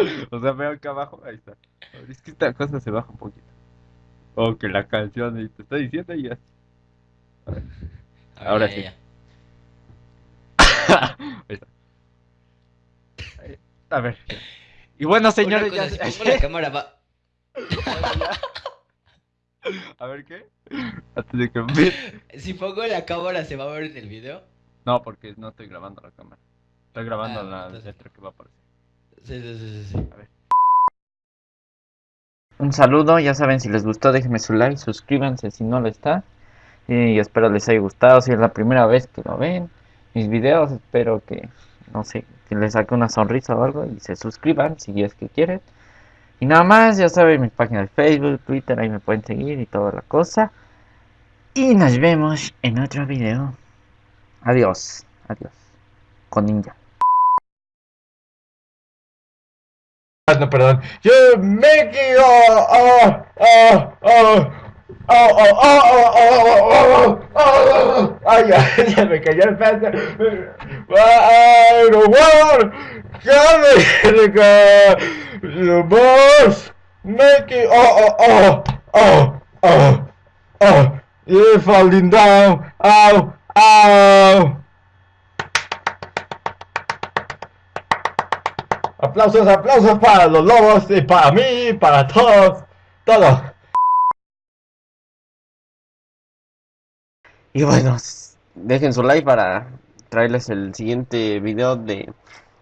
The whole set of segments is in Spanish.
O sea, veo acá abajo, ahí está. Es que esta cosa se baja un poquito. O que la canción, y te está diciendo y ya. A ver. A ver, Ahora ya, sí. ya. Ahí está. A ver. Y bueno, señores, ya. si pongo la cámara va... A ver qué. Antes de que me- Si pongo la cámara, ¿se va a ver en el video? No, porque no estoy grabando la cámara. Estoy grabando Ah, la entonces- letra que va a aparecer. Un saludo, ya saben, si les gustó déjenme su like, suscríbanse si no lo está. Y espero les haya gustado, si es la primera vez que lo ven, mis videos, espero que, no sé, que les saque una sonrisa o algo y se suscriban si es que quieren. Y nada más, ya saben, mi página de Facebook, Twitter, ahí me pueden seguir y toda la cosa. Y nos vemos en otro video. Adiós, adiós. Con ninja. No, perdón. Yo me quedo. Oh, oh, oh. Oh, oh, oh, oh, oh, oh, oh, oh. Ay, ya, me cayó el peso. No, boss. It. Oh, oh, oh, oh, oh, oh. You're falling down. Ow, ow. Aplausos, aplausos para los lobos y para mí, para todos, todos. Y bueno, dejen su like para traerles el siguiente video de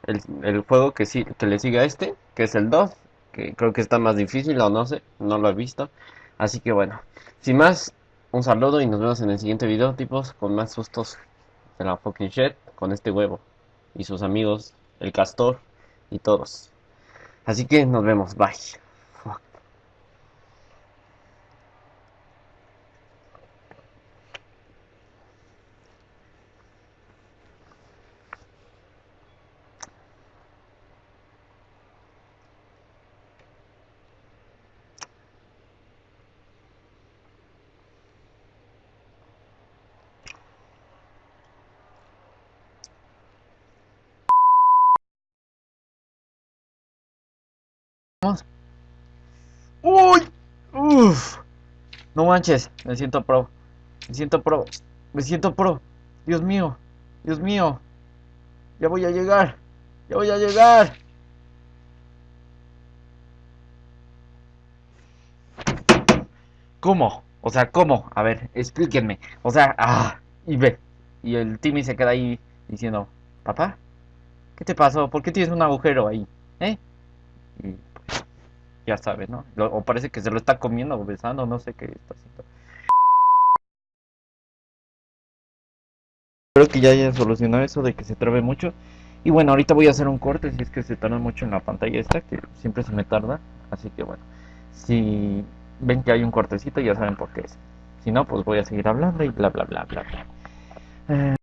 el, el juego que sí que le sigue a este, que es el 2, que creo que está más difícil o no sé, no lo he visto. Así que bueno, sin más, un saludo y nos vemos en el siguiente video, tipos, con más sustos de la fucking shit, con este huevo y sus amigos, el castor y todos. Así que nos vemos, bye. ¡Uy! ¡Uf! No manches, me siento pro. Me siento pro. Me siento pro. Dios mío. Dios mío. Ya voy a llegar. Ya voy a llegar. ¿Cómo? O sea, ¿cómo? A ver, explíquenme. O sea, ah, y ve. Y el Timmy se queda ahí diciendo, papá, ¿qué te pasó? ¿Por qué tienes un agujero ahí? ¿Eh? Ya sabes, ¿no? O parece que se lo está comiendo o besando, no sé qué está haciendo. Espero que ya hayan solucionado eso de que se trabe mucho. Y bueno, ahorita voy a hacer un corte si es que se tarda mucho en la pantalla esta, que siempre se me tarda. Así que bueno, si ven que hay un cortecito ya saben por qué es. Si no, pues voy a seguir hablando y bla bla bla bla bla. Eh,